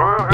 Uh-huh.